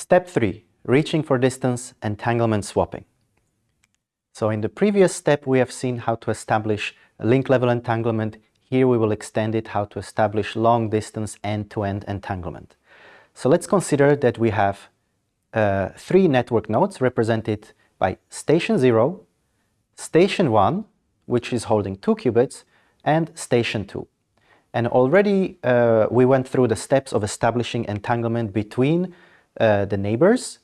Step 3. Reaching for distance entanglement swapping. So in the previous step we have seen how to establish link level entanglement. Here we will extend it how to establish long distance end-to-end -end entanglement. So let's consider that we have uh, three network nodes represented by station 0, station 1, which is holding 2 qubits, and station 2. And already uh, we went through the steps of establishing entanglement between uh, the neighbors.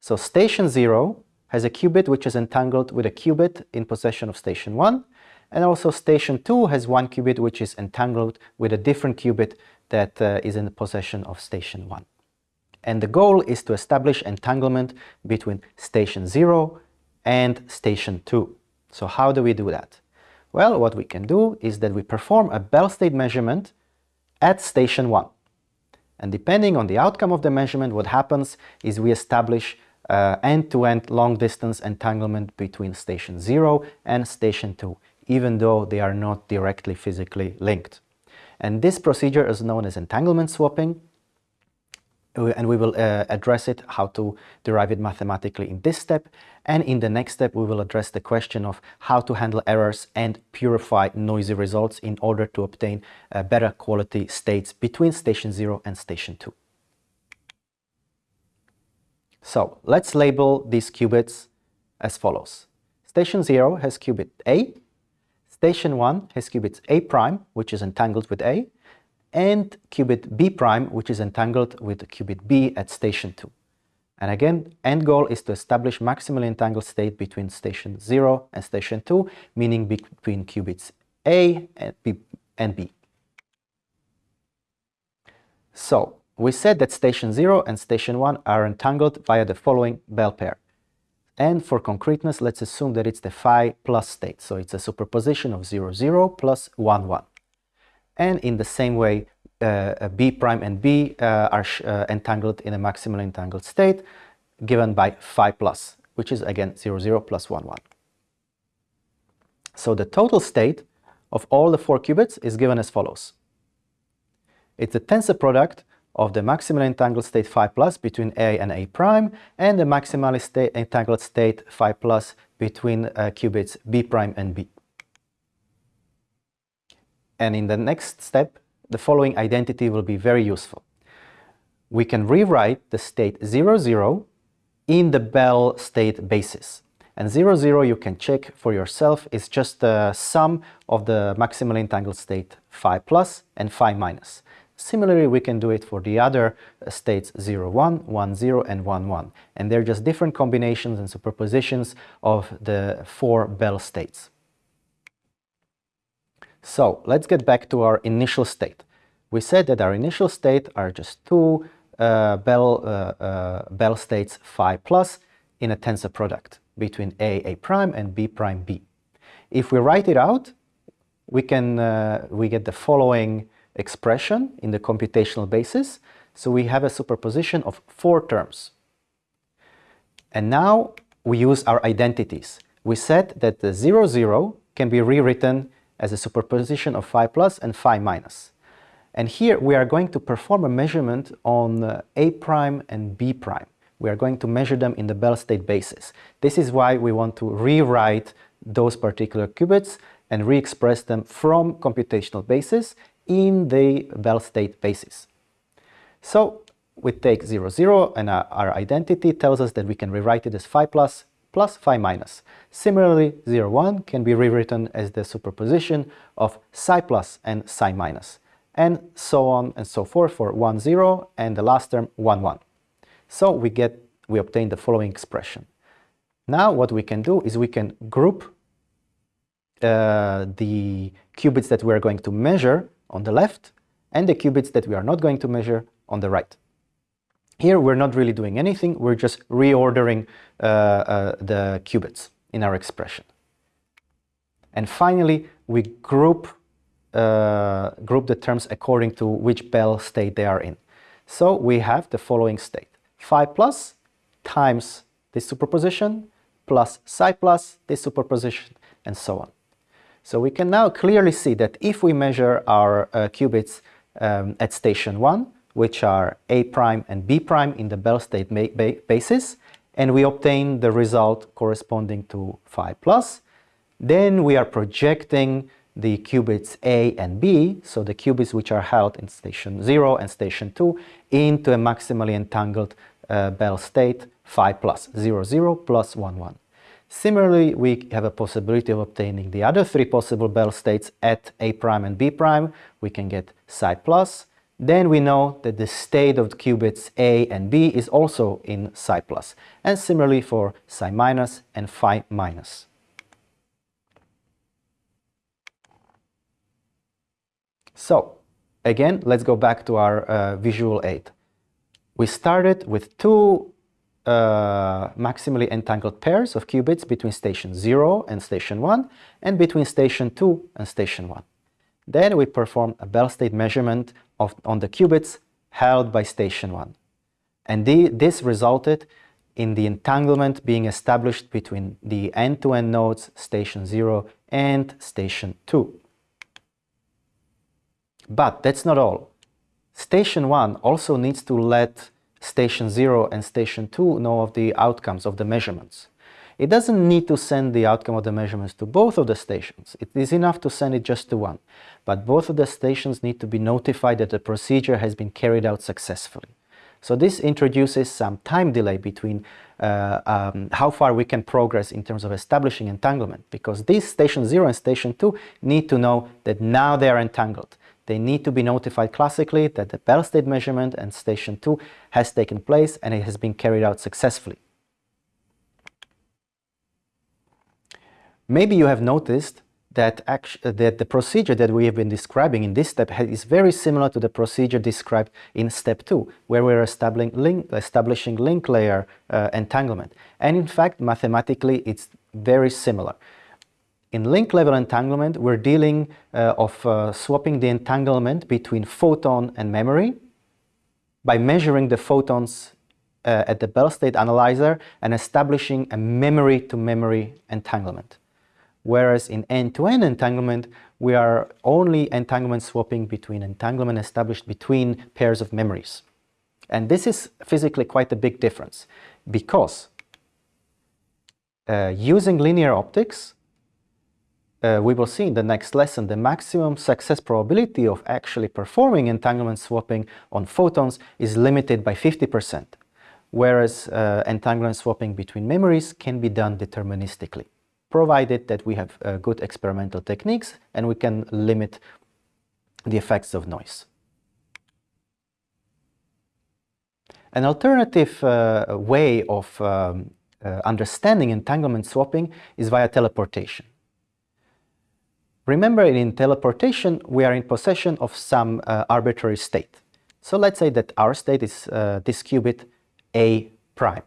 So station 0 has a qubit which is entangled with a qubit in possession of station 1, and also station 2 has one qubit which is entangled with a different qubit that uh, is in the possession of station 1. And the goal is to establish entanglement between station 0 and station 2. So how do we do that? Well, what we can do is that we perform a Bell state measurement at station 1. And depending on the outcome of the measurement, what happens is we establish uh, end-to-end uh, -end long distance entanglement between station 0 and station 2, even though they are not directly physically linked. And this procedure is known as entanglement swapping, uh, and we will uh, address it, how to derive it mathematically in this step. And in the next step, we will address the question of how to handle errors and purify noisy results in order to obtain uh, better quality states between station 0 and station 2. So let's label these qubits as follows. Station 0 has qubit A, station 1 has qubit A prime, which is entangled with A, and qubit B prime, which is entangled with qubit B at station 2. And again, end goal is to establish maximally entangled state between station 0 and station 2, meaning between qubits A and B. And B. So, we said that station 0 and station 1 are entangled via the following Bell pair. And for concreteness, let's assume that it's the phi plus state. So it's a superposition of 0, 0 plus 1, 1. And in the same way, uh, B prime and B uh, are uh, entangled in a maximally entangled state given by phi plus, which is again 0, 0 plus 1, 1. So the total state of all the four qubits is given as follows. It's a tensor product of the maximally entangled state phi plus between A and A prime and the maximally entangled state phi plus between uh, qubits B prime and B. And in the next step, the following identity will be very useful. We can rewrite the state 0, 0 in the Bell state basis. And 0, 0 you can check for yourself is just the sum of the maximally entangled state phi plus and phi minus. Similarly, we can do it for the other uh, states 0, 1, 1, 0, and 1, 1. And they're just different combinations and superpositions of the four Bell states. So let's get back to our initial state. We said that our initial state are just two uh, Bell, uh, uh, Bell states phi plus in a tensor product between A, A prime and B prime, B. If we write it out, we can uh, we get the following expression in the computational basis. So we have a superposition of four terms. And now we use our identities. We said that the 0, 0 can be rewritten as a superposition of phi plus and phi minus. And here we are going to perform a measurement on uh, A prime and B prime. We are going to measure them in the Bell state basis. This is why we want to rewrite those particular qubits and re-express them from computational basis in the Bell state basis. So we take 0, 0 and our, our, identity tells us that we can rewrite it as phi plus plus phi minus. Similarly, 0, 1 can be rewritten as the superposition of psi plus and psi minus, and so on and so forth for 1, 0 and the last term 1, 1. So we get, we obtain the following expression. Now what we can do is we can group uh, the qubits that we're going to measure on the left and the qubits that we are not going to measure on the right. Here we're not really doing anything, we're just reordering uh, uh, the qubits in our expression. And finally, we group, uh, group the terms according to which Bell state they are in. So we have the following state. Phi plus times this superposition plus psi plus this superposition and so on. So we can now clearly see that if we measure our uh, qubits um, at station 1, which are A prime and B prime in the Bell state basis, and we obtain the result corresponding to phi plus. Then we are projecting the qubits A and B, so the qubits which are held in station 0 and station 2, into a maximally entangled uh, Bell state phi plus 0, 0 plus 1, 1. Similarly, we have a possibility of obtaining the other three possible Bell states at A prime and B prime. We can get psi plus. Then we know that the state of the qubits A and B is also in psi. And similarly for psi minus and phi minus. So, again, let's go back to our uh, visual aid. We started with two uh, maximally entangled pairs of qubits between station 0 and station 1 and between station 2 and station 1. Then we perform a Bell state measurement of, on the qubits held by station 1. And the, this resulted in the entanglement being established between the end-to-end -end nodes station 0 and station 2. But that's not all. Station 1 also needs to let station 0 and station 2 know of the outcomes of the measurements. It doesn't need to send the outcome of the measurements to both of the stations. It is enough to send it just to one. But both of the stations need to be notified that the procedure has been carried out successfully. So this introduces some time delay between uh, um, how far we can progress in terms of establishing entanglement because these station 0 and station 2 need to know that now they are entangled they need to be notified classically that the Bell state measurement and station 2 has taken place and it has been carried out successfully. Maybe you have noticed that, that the procedure that we have been describing in this step is very similar to the procedure described in step 2, where we're establishing link, establishing link layer uh, entanglement. And in fact, mathematically, it's very similar. In link level entanglement, we're dealing uh, of uh, swapping the entanglement between photon and memory by measuring the photons uh, at the Bell state analyzer and establishing a memory-to-memory -memory entanglement. Whereas in end-to-end -end entanglement, we are only entanglement swapping between entanglement established between pairs of memories. And this is physically quite a big difference because uh, using linear optics, uh, we will see in the next lesson the maximum success probability of actually performing entanglement swapping on photons is limited by 50%, whereas uh, entanglement swapping between memories can be done deterministically, provided that we have uh, good experimental techniques and we can limit the effects of noise. An alternative uh, way of um, uh, understanding entanglement swapping is via teleportation. Remember in teleportation we are in possession of some uh, arbitrary state. So let's say that our state is uh, this qubit A prime.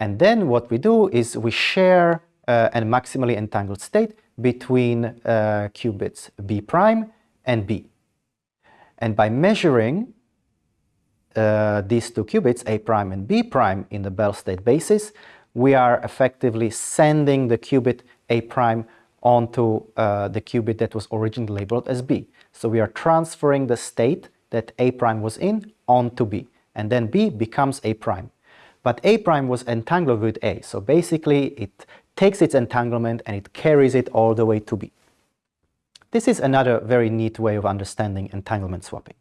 And then what we do is we share uh, a maximally entangled state between uh, qubits B prime and B. And by measuring uh, these two qubits, A prime and B prime in the Bell state basis, we are effectively sending the qubit A prime onto uh, the qubit that was originally labeled as B. So we are transferring the state that A prime was in onto B, and then B becomes A prime. But A prime was entangled with A, so basically it takes its entanglement and it carries it all the way to B. This is another very neat way of understanding entanglement swapping.